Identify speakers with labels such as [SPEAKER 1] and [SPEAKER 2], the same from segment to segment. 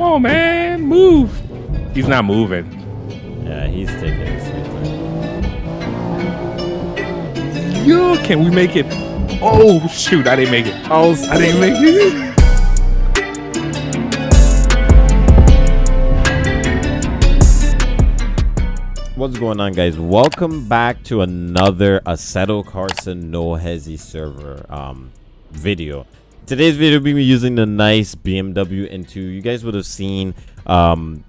[SPEAKER 1] Come on, man, move. He's not moving.
[SPEAKER 2] Yeah, he's taking his sweet time.
[SPEAKER 1] Yo, can we make it? Oh shoot, I didn't make it.
[SPEAKER 2] Oh,
[SPEAKER 1] I didn't make it.
[SPEAKER 2] What's going on, guys? Welcome back to another Assetto Corsa No Hesi server um, video. Today's video we'll be using the nice BMW M2. You guys would have seen um,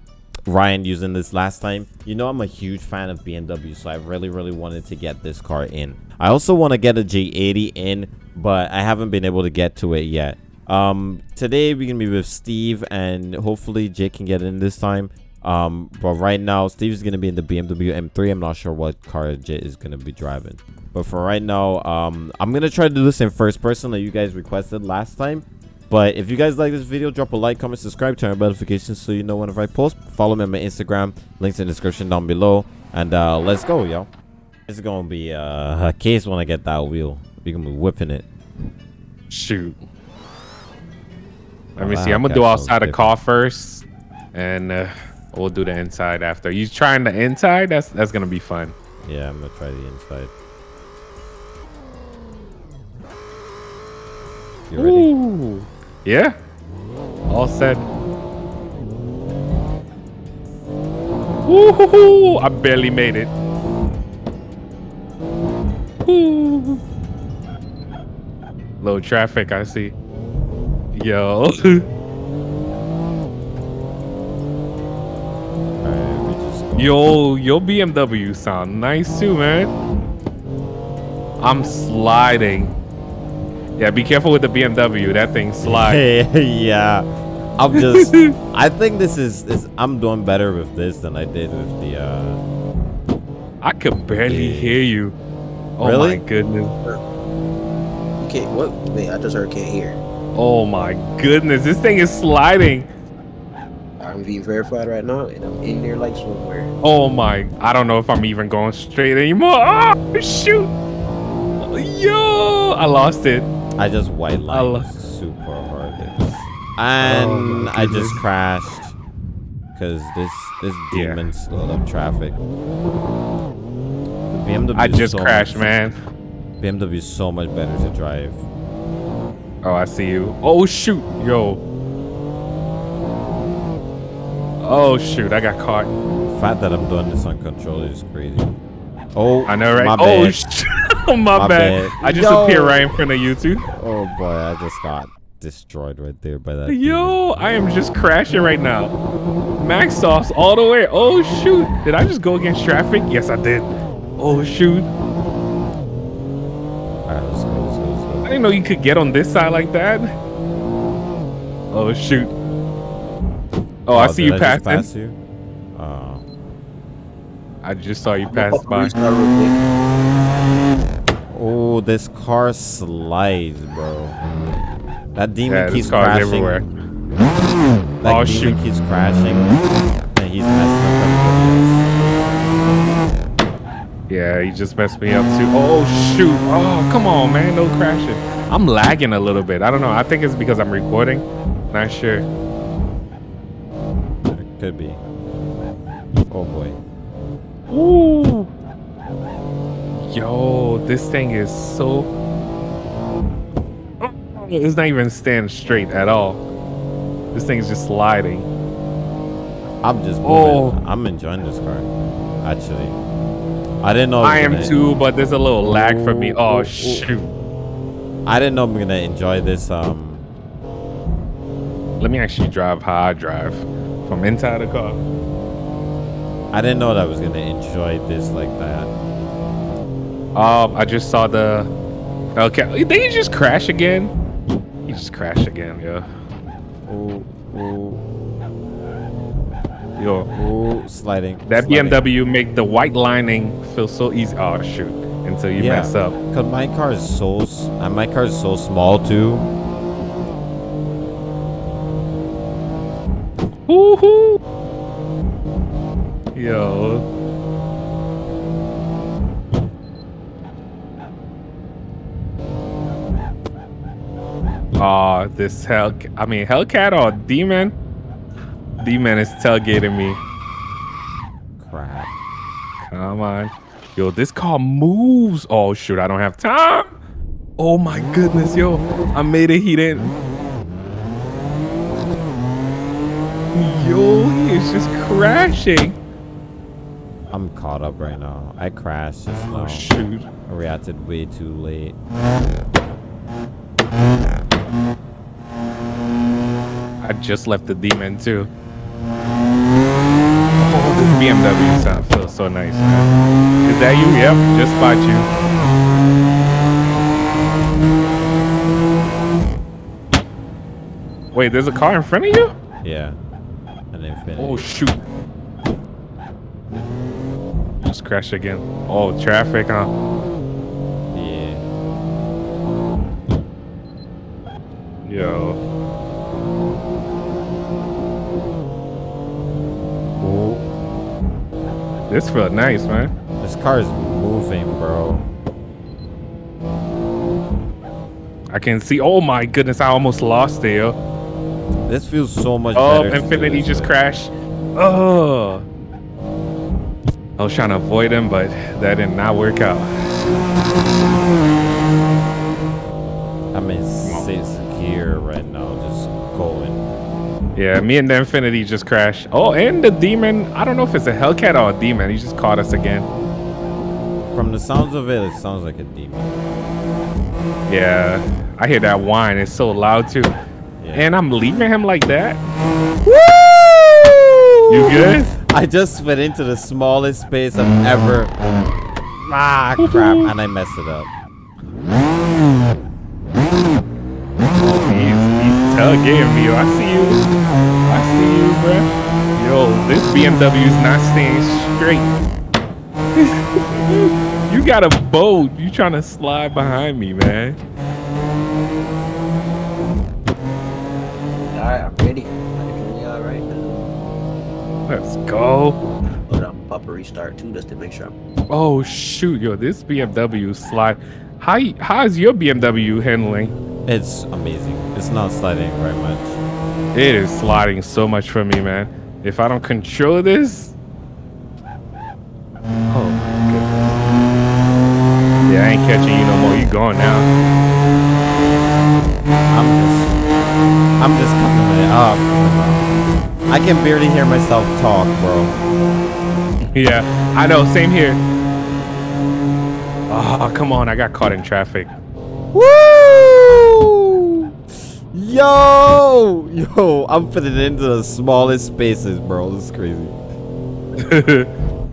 [SPEAKER 2] Ryan using this last time. You know I'm a huge fan of BMW, so I really, really wanted to get this car in. I also want to get a J80 in, but I haven't been able to get to it yet. Um, today we're gonna be with Steve, and hopefully Jake can get in this time. Um, but right now, Steve's gonna be in the BMW M3. I'm not sure what car Jit is gonna be driving. But for right now, um, I'm gonna try to do this in first person like you guys requested last time. But if you guys like this video, drop a like, comment, subscribe, turn on notifications so you know whenever I post. Follow me on my Instagram, links in the description down below. And uh, let's go, yo. It's gonna be uh, a case when I get that wheel. We're gonna be whipping it.
[SPEAKER 1] Shoot. Let me see. I'm gonna do outside the car first, and uh, we'll do the inside after. You trying the inside? That's that's gonna be fun.
[SPEAKER 2] Yeah, I'm gonna try the inside. You ready?
[SPEAKER 1] Ooh. Yeah. All set. Ooh, I barely made it. Ooh. Low traffic, I see. Yo. Yo, your BMW sound nice too, man. I'm sliding. Yeah, be careful with the BMW. That thing slides.
[SPEAKER 2] yeah. I'm just I think this is, is I'm doing better with this than I did with the uh
[SPEAKER 1] I could barely hear you. Oh
[SPEAKER 2] Really?
[SPEAKER 1] my goodness.
[SPEAKER 3] Okay, what? Wait, I just heard can't hear.
[SPEAKER 1] Oh my goodness. This thing is sliding.
[SPEAKER 3] I'm being verified right now, and I'm in there like somewhere.
[SPEAKER 1] Oh my. I don't know if I'm even going straight anymore. Oh, shoot. Yo, I lost it.
[SPEAKER 2] I just white
[SPEAKER 1] I lo-
[SPEAKER 2] lined super hard. And
[SPEAKER 1] Oh,
[SPEAKER 2] I just crashed because this this
[SPEAKER 1] Yeah.
[SPEAKER 2] demon slowed up traffic. The BMW
[SPEAKER 1] I just
[SPEAKER 2] so
[SPEAKER 1] crashed,
[SPEAKER 2] much-
[SPEAKER 1] man.
[SPEAKER 2] BMW is so much better to drive.
[SPEAKER 1] Oh, I see you. Oh, shoot. Yo. Oh, shoot. I got caught.
[SPEAKER 2] The fact that I'm doing this on controller is crazy. Oh,
[SPEAKER 1] I know, right?
[SPEAKER 2] My
[SPEAKER 1] oh,
[SPEAKER 2] bad.
[SPEAKER 1] sh- oh, my,
[SPEAKER 2] My
[SPEAKER 1] bad.
[SPEAKER 2] bad.
[SPEAKER 1] I just
[SPEAKER 2] Yo.
[SPEAKER 1] appeared right in front of you two.
[SPEAKER 2] oh boy, I just got destroyed right there by that.
[SPEAKER 1] Yo, I am just crashing right now. Max sauce all the way. Oh shoot! Did I just go against traffic? Yes, I did. Oh shoot!
[SPEAKER 2] Alright, let's go, let's go, let's
[SPEAKER 1] I didn't know you could get on this side like that. Oh shoot! Oh, I oh,
[SPEAKER 2] see
[SPEAKER 1] you
[SPEAKER 2] just
[SPEAKER 1] passing.
[SPEAKER 2] pass you? Oh.
[SPEAKER 1] I just saw you pass by.
[SPEAKER 3] restart real quick.
[SPEAKER 2] Oh, this car slides, bro. That demon
[SPEAKER 1] Yeah,
[SPEAKER 2] keeps
[SPEAKER 1] this
[SPEAKER 2] crashing.
[SPEAKER 1] everywhere.
[SPEAKER 2] That
[SPEAKER 1] Oh,
[SPEAKER 2] demon
[SPEAKER 1] shoot.
[SPEAKER 2] keeps crashing, and he's messing up everybody
[SPEAKER 1] Yeah, he just messed me up too. Oh shoot! Oh come on, man, no crashing. I'm lagging a little bit. I don't know. I think it's because I'm recording. Not sure.
[SPEAKER 2] Could be. Oh boy.
[SPEAKER 1] Ooh. Yo, this thing is so. Oh, It's not even standing straight at all. This thing is just sliding.
[SPEAKER 2] I'm just moving.
[SPEAKER 1] Oh.
[SPEAKER 2] I'm enjoying this car. Actually, I didn't know.
[SPEAKER 1] I am
[SPEAKER 2] gonna-
[SPEAKER 1] too, but there's a little lag for me. Oh
[SPEAKER 2] ooh,
[SPEAKER 1] shoot!
[SPEAKER 2] I didn't know I'm gonna enjoy this. Um,
[SPEAKER 1] Let me actually drive how I drive from inside the car.
[SPEAKER 2] I didn't know that I was gonna enjoy this like that.
[SPEAKER 1] Um, I just saw the. Okay, did he just crash again? He just crashed again, yeah.
[SPEAKER 2] Oh, oh,
[SPEAKER 1] Yo,
[SPEAKER 2] oh, sliding.
[SPEAKER 1] that
[SPEAKER 2] sliding.
[SPEAKER 1] BMW make the white lining feel so easy. Oh shoot! Until you
[SPEAKER 2] Yeah.
[SPEAKER 1] mess up.
[SPEAKER 2] Cause my car is so and my car is so small too.
[SPEAKER 1] Woohoo! Yo. Aw, this Hell, I mean Hellcat or Demon? D-Man is tailgating me.
[SPEAKER 2] Crap.
[SPEAKER 1] Come on. Yo, this car moves. Oh, shoot. I don't have time. Oh, my goodness. Yo, I made it. He didn't. Yo, he is just crashing.
[SPEAKER 2] I'm caught up right now. I crashed just oh, now.
[SPEAKER 1] Oh, shoot.
[SPEAKER 2] I reacted way too late.
[SPEAKER 1] I just left the demon too. Oh, this BMW sound feels so nice, man. Is that you? Yep, just spot you. Wait, there's a car in front of you?
[SPEAKER 2] Yeah. An Infiniti.
[SPEAKER 1] Oh shoot. Just crash again. Oh, traffic, huh?
[SPEAKER 2] Yeah.
[SPEAKER 1] Yo. Oh. This felt nice, man.
[SPEAKER 2] This car is moving, bro.
[SPEAKER 1] I can see. Oh my goodness, I almost lost it, yo.
[SPEAKER 2] This feels so much
[SPEAKER 1] Oh,
[SPEAKER 2] better. to do Infiniti
[SPEAKER 1] just
[SPEAKER 2] way.
[SPEAKER 1] crashed. Oh. I was trying to avoid him, but that did not work out.
[SPEAKER 2] I'm in sixth gear right now, just going.
[SPEAKER 1] Yeah, me and the Infiniti just crashed. Oh, and the demon. I don't know if it's a Hellcat or a demon. He just caught us again.
[SPEAKER 2] From the sounds of it, it sounds like a demon.
[SPEAKER 1] Yeah, I hear that whine. It's so loud too.
[SPEAKER 2] Yeah.
[SPEAKER 1] And I'm leaving him like that.
[SPEAKER 2] Woo!
[SPEAKER 1] You good?
[SPEAKER 2] I just went into the smallest space I've ever. Ah, crap! And I messed it up.
[SPEAKER 1] He's, he's tailgating me. yo. I see you. I see you, bruh. Yo, this BMW is not staying straight. you got a boat. You trying to slide behind me, man. Let's go.
[SPEAKER 3] Hold on, I'm about to restart too, just to make sure I'm.
[SPEAKER 1] Oh shoot, yo, this BMW slide. How how is your BMW handling?
[SPEAKER 2] It's amazing. It's not sliding very much.
[SPEAKER 1] It is sliding so much for me, man. If I don't control this, oh my goodness. Yeah, I ain't catching you no more. You gone now.
[SPEAKER 2] I'm just, I'm just coming it up. Oh, I can barely hear myself talk, bro.
[SPEAKER 1] Yeah, I know. Same here. Oh, come on. I got caught in traffic.
[SPEAKER 2] Woo! Yo, yo, I'm fitting into the smallest spaces, bro. This is crazy.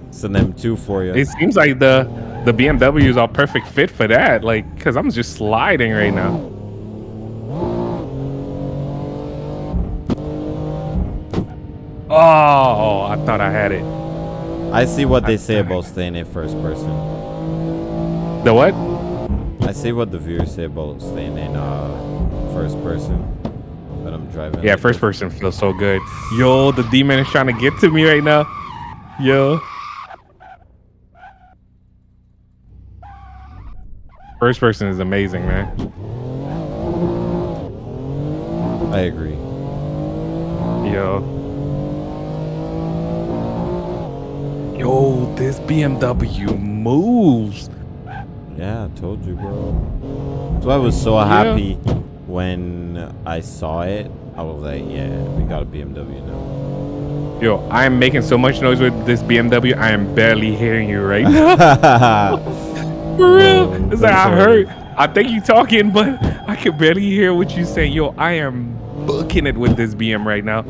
[SPEAKER 2] It's an M2 for you.
[SPEAKER 1] It seems like the the BMWs are perfect fit for that. Like, cause I'm just sliding right now. Oh, I thought I had it.
[SPEAKER 2] I see what they say about staying in first person.
[SPEAKER 1] The what?
[SPEAKER 2] I see what the viewers say about staying in uh first person. But I'm driving.
[SPEAKER 1] Yeah, first person feels so good. Yo, the demon is trying to get to me right now. Yo. First person is amazing, man.
[SPEAKER 2] I agree.
[SPEAKER 1] Yo. Yo, this BMW moves.
[SPEAKER 2] Yeah, I told you, bro. So I was so
[SPEAKER 1] Yeah.
[SPEAKER 2] happy when I saw it. I was like, yeah, we got a BMW now.
[SPEAKER 1] Yo, I am making so much noise with this BMW. I am barely hearing you right now. For real. It's like I heard. I think you talking, but I can barely hear what you saying. Yo, I am booking it with this BM right now.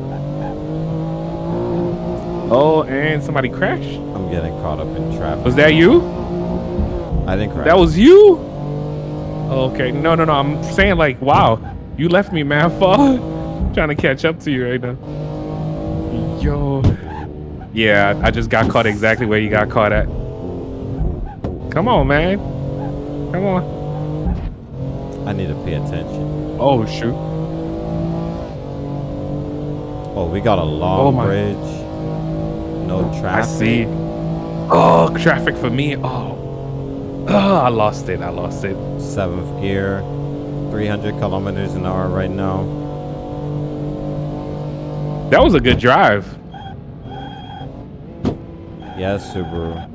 [SPEAKER 1] Oh, and somebody crashed.
[SPEAKER 2] I'm getting caught up in traffic.
[SPEAKER 1] Was that you?
[SPEAKER 2] I didn't crash.
[SPEAKER 1] That was you? Okay. No, no, no. I'm saying like, wow, you left me man far. Trying to catch up to you right now. Yo. Yeah, I just got caught exactly where you got caught at. Come on, man. Come on.
[SPEAKER 2] I need to pay attention.
[SPEAKER 1] Oh shoot.
[SPEAKER 2] Oh, we got a long
[SPEAKER 1] Oh
[SPEAKER 2] bridge. No
[SPEAKER 1] I
[SPEAKER 2] traffic.
[SPEAKER 1] see. Oh, traffic for me. Oh. Oh, I lost it. I lost it.
[SPEAKER 2] Seventh gear. 300 kilometers an hour right now.
[SPEAKER 1] That was a good drive.
[SPEAKER 2] Yes, Subaru.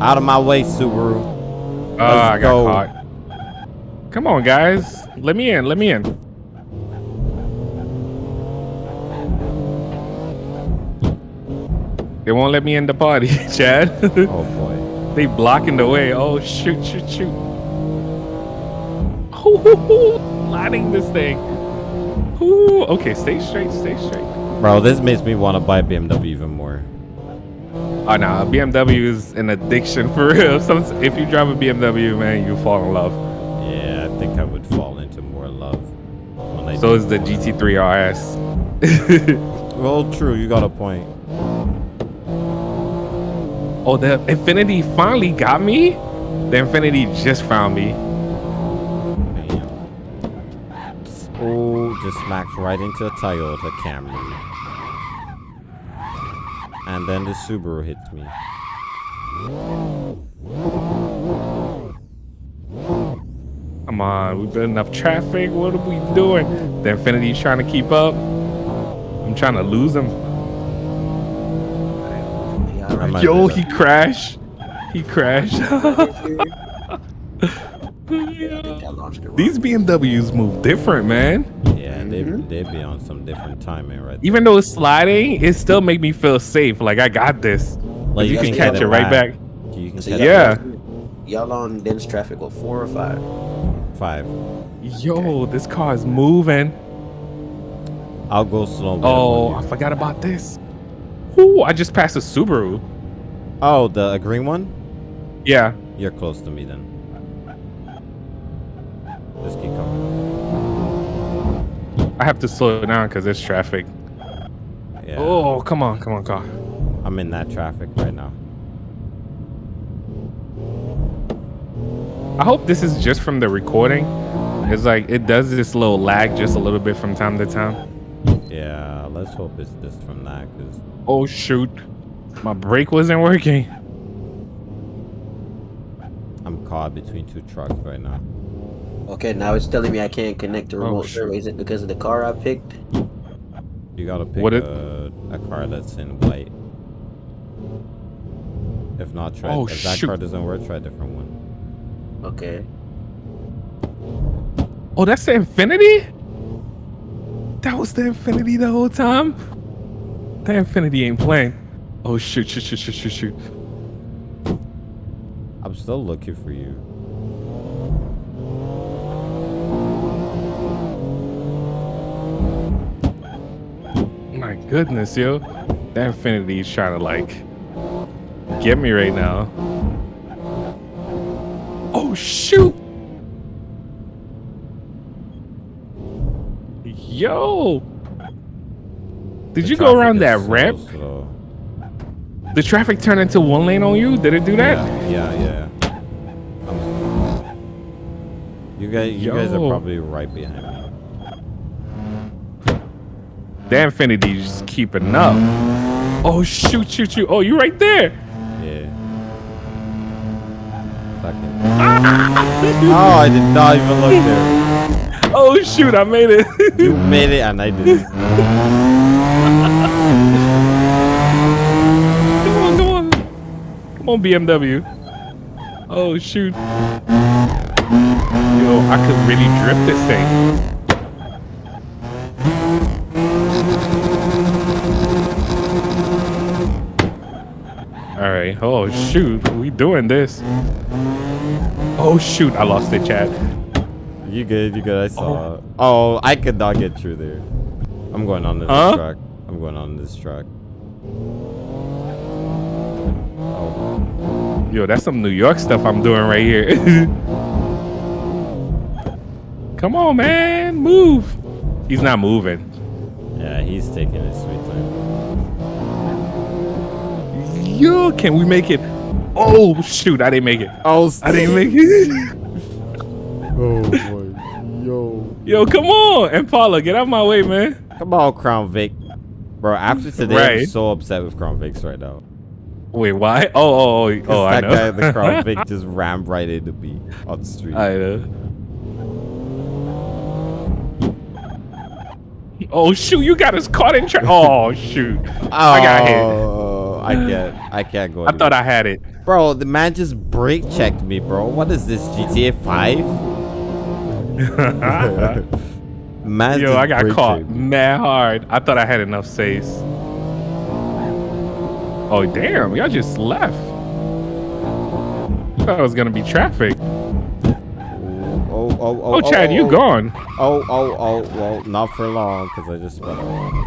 [SPEAKER 2] Out of my way, Subaru.
[SPEAKER 1] Oh, I got
[SPEAKER 2] go.
[SPEAKER 1] caught. Come on, guys. Let me in. Let me in. They won't let me in the party, Chad.
[SPEAKER 2] Oh boy.
[SPEAKER 1] they blocking the way. Oh, shoot, shoot, shoot. Ooh, Lighting this thing. Ooh, okay, stay straight, stay straight.
[SPEAKER 2] Bro, this makes me want to buy BMW even more.
[SPEAKER 1] Oh, nah, BMW is an addiction for real. Some, if you drive a BMW, man, you fall in love.
[SPEAKER 2] Yeah, I think I would fall into more love. When I
[SPEAKER 1] So is the. GT3 RS.
[SPEAKER 2] Well, true. You got a point.
[SPEAKER 1] Oh, the Infiniti finally got me? The Infiniti just found me.
[SPEAKER 2] Oh, just smacked right into a Toyota Camry. And then the Subaru hits me.
[SPEAKER 1] Come on, we've building enough traffic. What are we doing? The Infiniti's trying to keep up. I'm trying to lose him.
[SPEAKER 3] Yeah, all right.
[SPEAKER 2] might
[SPEAKER 1] Yo, he crashed. He crashed.
[SPEAKER 3] I launched it wrong.
[SPEAKER 1] These BMWs move different, man.
[SPEAKER 2] Yeah, they they be on some different timing right
[SPEAKER 1] Even though it's sliding, it still make me feel safe. Like I got this.
[SPEAKER 2] Like
[SPEAKER 1] you
[SPEAKER 3] you
[SPEAKER 1] can
[SPEAKER 3] can
[SPEAKER 1] catch it
[SPEAKER 3] it
[SPEAKER 1] right back.
[SPEAKER 2] You can
[SPEAKER 3] So
[SPEAKER 2] catch
[SPEAKER 3] y'all-
[SPEAKER 1] Yeah.
[SPEAKER 3] Y'all on dense traffic with four or five?
[SPEAKER 2] five.
[SPEAKER 1] Yo, this car is moving.
[SPEAKER 2] I'll go slow.
[SPEAKER 1] Oh, I forgot about this. Ooh, I just passed a Subaru.
[SPEAKER 2] oh, the green one.
[SPEAKER 1] Yeah.
[SPEAKER 2] You're close to me then. Just keep coming.
[SPEAKER 1] I have to slow down because there's traffic.
[SPEAKER 2] Yeah.
[SPEAKER 1] Oh, come on, come on, car.
[SPEAKER 2] I'm in that traffic right now.
[SPEAKER 1] I hope this is just from the recording. It's like it does this little lag just a little bit from time to time.
[SPEAKER 2] Yeah, let's hope it's just from that, cause
[SPEAKER 1] Oh shoot, my brake wasn't working.
[SPEAKER 2] I'm caught between two trucks right now.
[SPEAKER 3] Okay, now it's telling me I can't connect to
[SPEAKER 1] Oh,
[SPEAKER 3] remote
[SPEAKER 1] shoot.
[SPEAKER 3] server. Is it because of the car I picked?
[SPEAKER 2] You gotta pick
[SPEAKER 1] What
[SPEAKER 2] a, a car that's in white. If not, try.
[SPEAKER 1] Oh,
[SPEAKER 2] if that
[SPEAKER 1] shoot.
[SPEAKER 2] car doesn't work, try a different one.
[SPEAKER 3] Okay.
[SPEAKER 1] Oh, that's the Infiniti? That was the Infiniti the whole time? The Infiniti ain't playing. Oh shoot, shoot, shoot, shoot, shoot, shoot.
[SPEAKER 2] I'm still looking for you.
[SPEAKER 1] My goodness, yo. That Infiniti is trying to like get me right now. Oh shoot! Yo! Did
[SPEAKER 2] The
[SPEAKER 1] you go around that
[SPEAKER 2] so
[SPEAKER 1] ramp?
[SPEAKER 2] slow.
[SPEAKER 1] The traffic turned into one lane on you? Did it do that?
[SPEAKER 2] Yeah, yeah, yeah. You guys, you guys are probably right behind me.
[SPEAKER 1] The Infiniti just keeping up. Oh shoot, shoot, shoot. Oh, you right there.
[SPEAKER 2] Yeah. Second. oh, I did not even look there.
[SPEAKER 1] Oh shoot, I made it.
[SPEAKER 2] You made it, and I did.
[SPEAKER 1] come on, come on. Come on, BMW. Oh shoot. Yo, I could really drift this thing. All right. Oh shoot, we doing this. Oh shoot, I lost it, Chad.
[SPEAKER 2] You good? You good? I saw. Oh. oh, I could not get through there. I'm going on this
[SPEAKER 1] Huh?
[SPEAKER 2] truck. I'm going on this track. Oh,
[SPEAKER 1] Yo, that's some New York stuff I'm doing right here. Come on, man, move. He's not moving.
[SPEAKER 2] yeah, he's taking his sweet time.
[SPEAKER 1] Yo, can we make it? Oh shoot, I didn't make it.
[SPEAKER 2] Oh,
[SPEAKER 1] I didn't make it.
[SPEAKER 2] oh boy, yo.
[SPEAKER 1] Come on, Impala, get out of my way, man.
[SPEAKER 2] Come on, Crown Vic. Bro, after today, I'm so upset with Crown Vics right now.
[SPEAKER 1] Wait, why? Oh, oh, oh, oh I
[SPEAKER 2] that
[SPEAKER 1] know.
[SPEAKER 2] guy, the Crown Vic, just rammed right into me on the street.
[SPEAKER 1] I know. Oh shoot, you got us caught in traffic. Oh shoot. oh, I got hit.
[SPEAKER 2] Oh, I can't. I can't go.
[SPEAKER 1] I thought I had it.
[SPEAKER 2] Bro, the man just brake checked me, bro. What is this, GTA 5? Man
[SPEAKER 1] Yo, I got caught
[SPEAKER 2] checked me.
[SPEAKER 1] mad hard. I thought I had enough saves. Oh damn, y'all just left. I Thought it was gonna be traffic.
[SPEAKER 2] Oh, oh, oh,
[SPEAKER 1] Oh, Chad, oh, you
[SPEAKER 2] oh,
[SPEAKER 1] gone.
[SPEAKER 2] Oh, oh, oh, well, not for long, because I just went.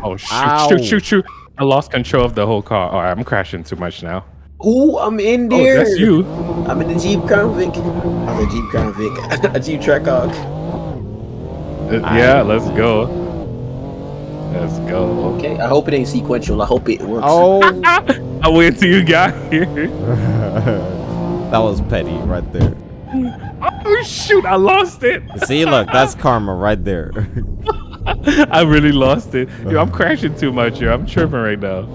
[SPEAKER 1] Oh shoot,
[SPEAKER 2] Ow.
[SPEAKER 1] shoot, shoot, shoot. I lost control of the whole car. All right, I'm crashing too much now.
[SPEAKER 3] Ooh, I'm in
[SPEAKER 1] oh,
[SPEAKER 3] there. Oh, there.
[SPEAKER 1] that's you.
[SPEAKER 3] I'm in the Jeep Crown Vic. I was a Jeep Crown Vic. a Jeep Trackhawk.
[SPEAKER 1] Uh, yeah, let's go. Let's go.
[SPEAKER 3] Okay, I hope it ain't sequential. I hope it works.
[SPEAKER 2] Oh,
[SPEAKER 1] I wait till you got here.
[SPEAKER 2] that was petty right there.
[SPEAKER 1] Oh shoot, I lost it.
[SPEAKER 2] See, look, that's karma right there.
[SPEAKER 1] I really lost it. Yo, I'm crashing too much, yo. I'm tripping right now.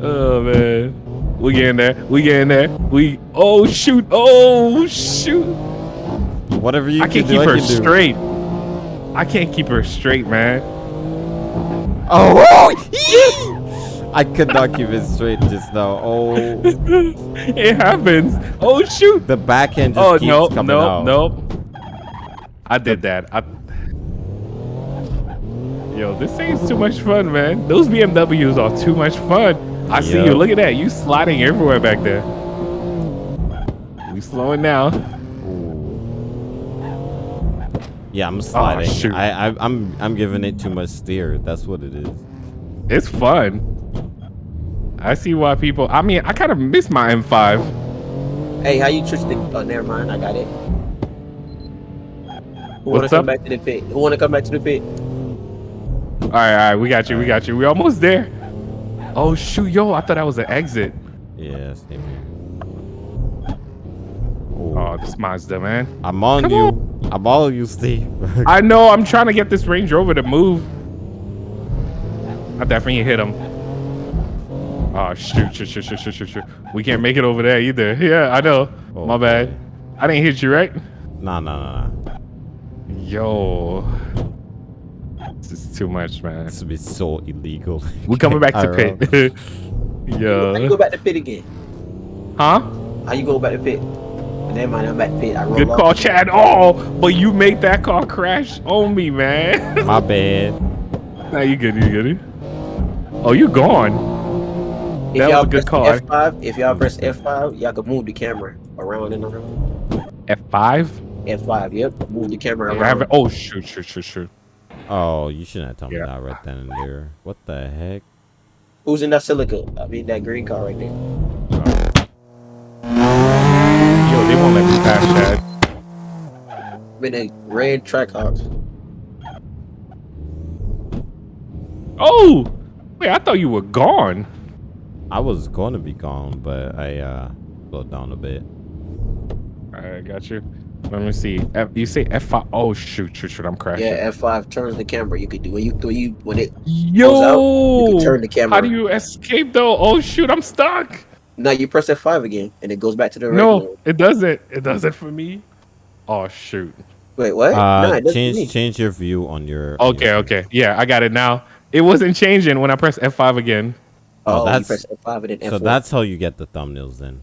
[SPEAKER 1] Oh man. We getting there. We getting there. We oh shoot. Oh shoot.
[SPEAKER 2] Whatever you
[SPEAKER 1] I
[SPEAKER 2] can
[SPEAKER 1] can't
[SPEAKER 2] do,
[SPEAKER 1] keep
[SPEAKER 2] I
[SPEAKER 1] her
[SPEAKER 2] can do.
[SPEAKER 1] I can't keep her straight, man.
[SPEAKER 2] Oh, oh! I could not keep it straight just now. Oh,
[SPEAKER 1] it happens. Oh shoot.
[SPEAKER 2] the back end just
[SPEAKER 1] Oh
[SPEAKER 2] keeps
[SPEAKER 1] no,
[SPEAKER 2] coming
[SPEAKER 1] no,
[SPEAKER 2] out.
[SPEAKER 1] no. I did that. I Yo, this ain't too much fun, man. Those BMWs are too much fun. I see you. Look at that. You sliding everywhere back there. We slowing down.
[SPEAKER 2] Yeah, I'm oh, sliding.
[SPEAKER 1] Oh, shoot.
[SPEAKER 2] I, I, I'm, I'm giving it too much steer. That's what it is.
[SPEAKER 1] It's fun. I see why people. I mean, I kind of miss my M5.
[SPEAKER 3] Hey, how you switch the? Oh, never mind. I got it. Who wanna
[SPEAKER 1] What's
[SPEAKER 3] come back to the pit? Who wanna come back to the pit?
[SPEAKER 1] All right, all right. We got you. We got you. We almost there. Oh shoot, yo! I thought that was an exit.
[SPEAKER 2] Yeah, same here.
[SPEAKER 1] Oh, this Mazda, man.
[SPEAKER 2] I'm on
[SPEAKER 1] come
[SPEAKER 2] you. I'm all you, Steve.
[SPEAKER 1] I know. I'm trying to get this Range Rover to move. I definitely hit him. Oh shoot, shoot, shoot, shoot, shoot, shoot, shoot. We can't make it over there either. Yeah, I know.
[SPEAKER 2] Oh,
[SPEAKER 1] My bad. I didn't hit you, right?
[SPEAKER 2] nah, nah, nah, nah.
[SPEAKER 1] Yo. This is too much, man.
[SPEAKER 2] This would be so illegal.
[SPEAKER 1] We're coming back to
[SPEAKER 2] IRL.
[SPEAKER 1] pit.
[SPEAKER 3] How you go back to pit again?
[SPEAKER 1] Huh?
[SPEAKER 3] How you go back to pit? Never mind. I'm back to pit. I roll
[SPEAKER 1] Good
[SPEAKER 3] off.
[SPEAKER 1] call, Chad. Oh, but you made that car crash on me, man.
[SPEAKER 2] My bad.
[SPEAKER 1] nah, you good, you good. Oh, you gone.
[SPEAKER 3] If
[SPEAKER 1] That was a good
[SPEAKER 3] press
[SPEAKER 1] call.
[SPEAKER 3] F5, if y'all press F5, y'all can move the camera around and around.
[SPEAKER 1] F5?
[SPEAKER 3] F5, yep. Move the camera
[SPEAKER 1] I
[SPEAKER 3] around.
[SPEAKER 1] haven't- Oh, shoot, shoot, shoot, shoot.
[SPEAKER 2] Oh, you shouldn't have told me that right then and there. What the heck?
[SPEAKER 3] Who's in that Celica? I mean, that green car right there.
[SPEAKER 1] Yo, they won't let me pass, Chad.
[SPEAKER 3] I'm a red Trackhawk.
[SPEAKER 1] Oh! Wait, I thought you were gone.
[SPEAKER 2] I was going to be gone, but I uh slowed down a bit.
[SPEAKER 1] Alright, got you. Let me see. F, you say F5. Oh, shoot, shoot, shoot. I'm crashing.
[SPEAKER 3] Yeah, F5 turns the camera. You could do when you when you when it
[SPEAKER 1] Yo!
[SPEAKER 3] you can turn the camera.
[SPEAKER 1] How do you escape, though? Oh, shoot, I'm stuck.
[SPEAKER 3] Now you press F5 again and it goes back to the regular.
[SPEAKER 1] No, it doesn't. It doesn't for me. Oh, shoot.
[SPEAKER 3] Wait, what? no,
[SPEAKER 2] Uh,
[SPEAKER 3] it
[SPEAKER 2] change change your view on your. on
[SPEAKER 1] Okay,
[SPEAKER 2] your-
[SPEAKER 1] okay. Yeah, I got it now. It wasn't changing when I pressed F5 again.
[SPEAKER 3] Oh,
[SPEAKER 2] Oh,
[SPEAKER 3] you
[SPEAKER 2] that's-
[SPEAKER 3] press F5 and then F1.
[SPEAKER 2] So that's how you get the thumbnails then.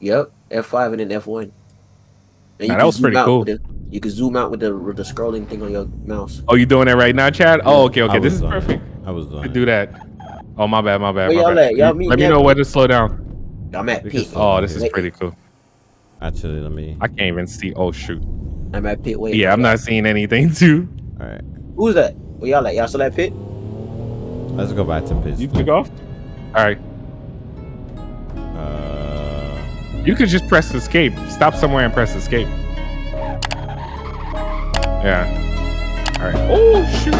[SPEAKER 3] Yep, F5 and then F1. And
[SPEAKER 1] Nah,
[SPEAKER 3] you
[SPEAKER 1] that
[SPEAKER 3] can
[SPEAKER 1] was
[SPEAKER 3] zoom
[SPEAKER 1] pretty
[SPEAKER 3] out
[SPEAKER 1] cool.
[SPEAKER 3] with the- you can zoom out with the with the scrolling thing on your mouse.
[SPEAKER 1] Oh, you doing it right now, Chad? Oh, okay, okay. This is
[SPEAKER 2] doing it.
[SPEAKER 1] perfect.
[SPEAKER 2] I was doing
[SPEAKER 1] to
[SPEAKER 2] it.
[SPEAKER 1] do that. Oh, my bad, my bad, my
[SPEAKER 3] y'all
[SPEAKER 1] bad.
[SPEAKER 3] at? Y'all
[SPEAKER 1] You- Let
[SPEAKER 3] me
[SPEAKER 1] me know where to slow down.
[SPEAKER 3] I'm at
[SPEAKER 2] Because-
[SPEAKER 3] pit.
[SPEAKER 1] Oh, this is pretty cool.
[SPEAKER 2] Actually, let me.
[SPEAKER 1] I can't even see. Oh, shoot.
[SPEAKER 3] I'm at pit. Wait.
[SPEAKER 1] Yeah, I'm not seeing anything, too.
[SPEAKER 2] All right,
[SPEAKER 3] Who's that? Where y'all at? Y'all still at pit?
[SPEAKER 2] let's go back to pit.
[SPEAKER 1] You took off? All right.
[SPEAKER 2] Uh,
[SPEAKER 1] You could just press escape. Stop somewhere and press escape. Yeah. All right. Oh, shoot.